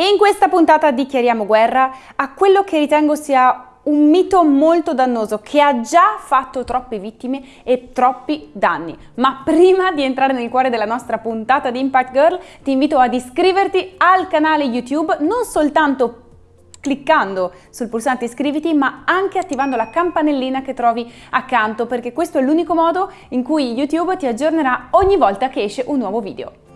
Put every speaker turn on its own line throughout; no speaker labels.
E in questa puntata dichiariamo guerra a quello che ritengo sia un mito molto dannoso che ha già fatto troppe vittime e troppi danni. Ma prima di entrare nel cuore della nostra puntata di Impact Girl, ti invito ad iscriverti al canale YouTube, non soltanto cliccando sul pulsante iscriviti ma anche attivando la campanellina che trovi accanto perché questo è l'unico modo in cui YouTube ti aggiornerà ogni volta che esce un nuovo video.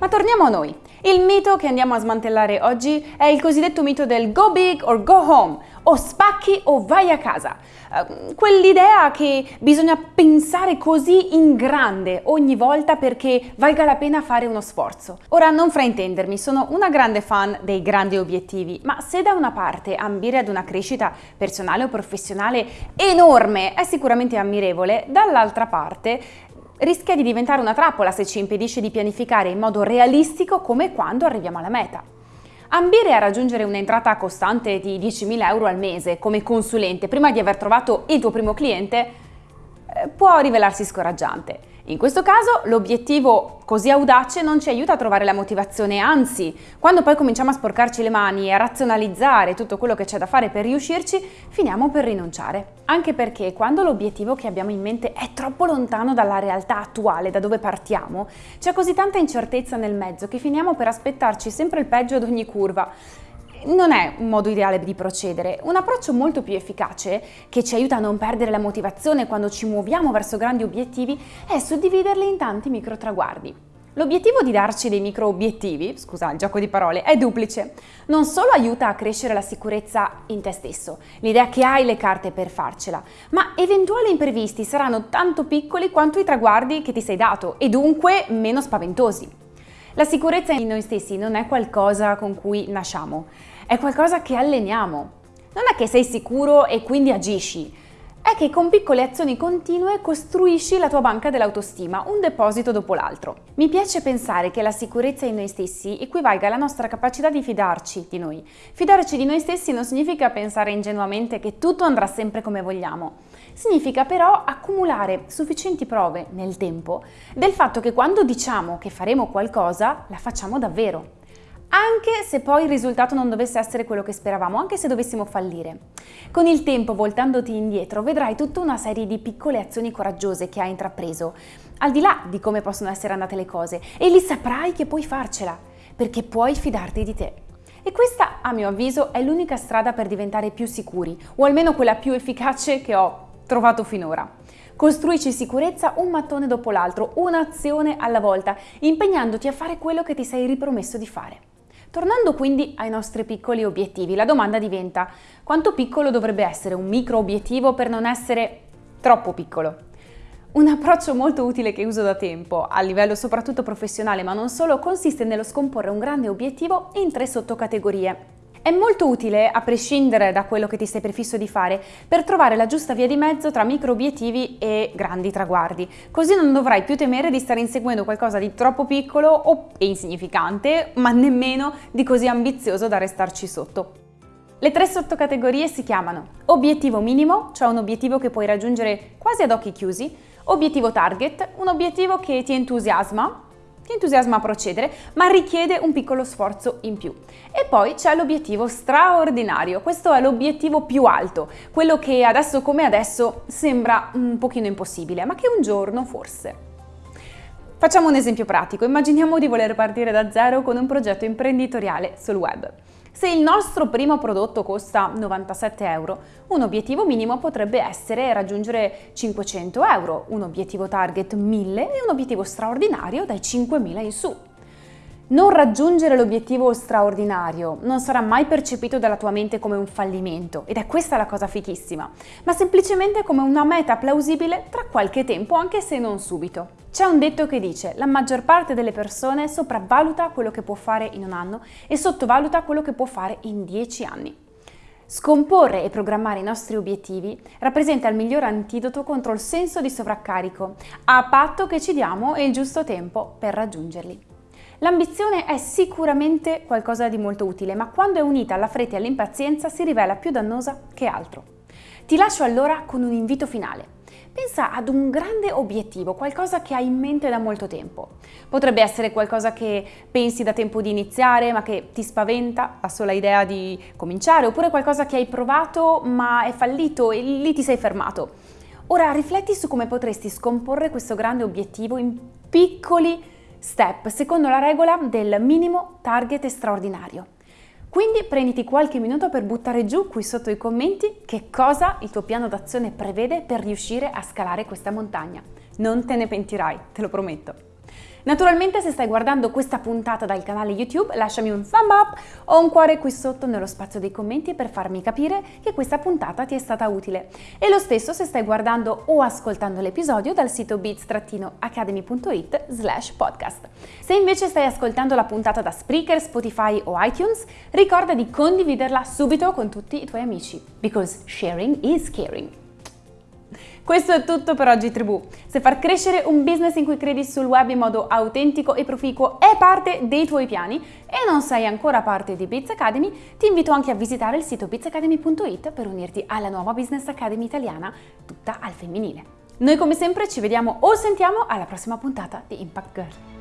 Ma torniamo a noi. Il mito che andiamo a smantellare oggi è il cosiddetto mito del go big or go home, o spacchi o vai a casa. Uh, Quell'idea che bisogna pensare così in grande ogni volta perché valga la pena fare uno sforzo. Ora non fraintendermi, sono una grande fan dei grandi obiettivi, ma se da una parte ambire ad una crescita personale o professionale enorme è sicuramente ammirevole, dall'altra parte rischia di diventare una trappola se ci impedisce di pianificare in modo realistico come e quando arriviamo alla meta. Ambire a raggiungere un'entrata costante di 10.000 euro al mese come consulente prima di aver trovato il tuo primo cliente eh, può rivelarsi scoraggiante. In questo caso l'obiettivo così audace non ci aiuta a trovare la motivazione, anzi, quando poi cominciamo a sporcarci le mani e a razionalizzare tutto quello che c'è da fare per riuscirci, finiamo per rinunciare. Anche perché quando l'obiettivo che abbiamo in mente è troppo lontano dalla realtà attuale, da dove partiamo, c'è così tanta incertezza nel mezzo che finiamo per aspettarci sempre il peggio ad ogni curva non è un modo ideale di procedere. Un approccio molto più efficace, che ci aiuta a non perdere la motivazione quando ci muoviamo verso grandi obiettivi, è suddividerli in tanti micro traguardi. L'obiettivo di darci dei micro obiettivi, scusa il gioco di parole, è duplice. Non solo aiuta a crescere la sicurezza in te stesso, l'idea che hai le carte per farcela, ma eventuali imprevisti saranno tanto piccoli quanto i traguardi che ti sei dato e dunque meno spaventosi. La sicurezza in noi stessi non è qualcosa con cui nasciamo, è qualcosa che alleniamo. Non è che sei sicuro e quindi agisci, è che con piccole azioni continue costruisci la tua banca dell'autostima, un deposito dopo l'altro. Mi piace pensare che la sicurezza in noi stessi equivalga alla nostra capacità di fidarci di noi. Fidarci di noi stessi non significa pensare ingenuamente che tutto andrà sempre come vogliamo. Significa però accumulare sufficienti prove nel tempo del fatto che quando diciamo che faremo qualcosa, la facciamo davvero anche se poi il risultato non dovesse essere quello che speravamo, anche se dovessimo fallire. Con il tempo, voltandoti indietro, vedrai tutta una serie di piccole azioni coraggiose che hai intrapreso, al di là di come possono essere andate le cose, e lì saprai che puoi farcela, perché puoi fidarti di te. E questa, a mio avviso, è l'unica strada per diventare più sicuri, o almeno quella più efficace che ho trovato finora. Costruisci sicurezza un mattone dopo l'altro, un'azione alla volta, impegnandoti a fare quello che ti sei ripromesso di fare. Tornando quindi ai nostri piccoli obiettivi, la domanda diventa quanto piccolo dovrebbe essere un micro obiettivo per non essere troppo piccolo? Un approccio molto utile che uso da tempo, a livello soprattutto professionale ma non solo, consiste nello scomporre un grande obiettivo in tre sottocategorie. È molto utile, a prescindere da quello che ti sei prefisso di fare, per trovare la giusta via di mezzo tra micro obiettivi e grandi traguardi. Così non dovrai più temere di stare inseguendo qualcosa di troppo piccolo o insignificante, ma nemmeno di così ambizioso da restarci sotto. Le tre sottocategorie si chiamano obiettivo minimo, cioè un obiettivo che puoi raggiungere quasi ad occhi chiusi, obiettivo target, un obiettivo che ti entusiasma, ti entusiasma a procedere, ma richiede un piccolo sforzo in più. E poi c'è l'obiettivo straordinario, questo è l'obiettivo più alto, quello che adesso come adesso sembra un pochino impossibile, ma che un giorno forse. Facciamo un esempio pratico, immaginiamo di voler partire da zero con un progetto imprenditoriale sul web. Se il nostro primo prodotto costa 97 euro, un obiettivo minimo potrebbe essere raggiungere 500 euro, un obiettivo target 1000 e un obiettivo straordinario dai 5000 in su. Non raggiungere l'obiettivo straordinario non sarà mai percepito dalla tua mente come un fallimento, ed è questa la cosa fichissima, ma semplicemente come una meta plausibile tra qualche tempo, anche se non subito. C'è un detto che dice la maggior parte delle persone sopravvaluta quello che può fare in un anno e sottovaluta quello che può fare in dieci anni. Scomporre e programmare i nostri obiettivi rappresenta il miglior antidoto contro il senso di sovraccarico, a patto che ci diamo il giusto tempo per raggiungerli. L'ambizione è sicuramente qualcosa di molto utile, ma quando è unita alla fretta e all'impazienza si rivela più dannosa che altro. Ti lascio allora con un invito finale. Pensa ad un grande obiettivo, qualcosa che hai in mente da molto tempo. Potrebbe essere qualcosa che pensi da tempo di iniziare ma che ti spaventa la sola idea di cominciare, oppure qualcosa che hai provato ma è fallito e lì ti sei fermato. Ora rifletti su come potresti scomporre questo grande obiettivo in piccoli step, secondo la regola del minimo target straordinario. Quindi prenditi qualche minuto per buttare giù qui sotto i commenti che cosa il tuo piano d'azione prevede per riuscire a scalare questa montagna. Non te ne pentirai, te lo prometto. Naturalmente se stai guardando questa puntata dal canale YouTube lasciami un thumb up o un cuore qui sotto nello spazio dei commenti per farmi capire che questa puntata ti è stata utile. E lo stesso se stai guardando o ascoltando l'episodio dal sito beats-academy.it slash podcast. Se invece stai ascoltando la puntata da Spreaker, Spotify o iTunes, ricorda di condividerla subito con tutti i tuoi amici, because sharing is caring. Questo è tutto per oggi tribù. Se far crescere un business in cui credi sul web in modo autentico e proficuo è parte dei tuoi piani e non sei ancora parte di Biz Academy, ti invito anche a visitare il sito bizacademy.it per unirti alla nuova Business Academy italiana tutta al femminile. Noi come sempre ci vediamo o sentiamo alla prossima puntata di Impact Girl.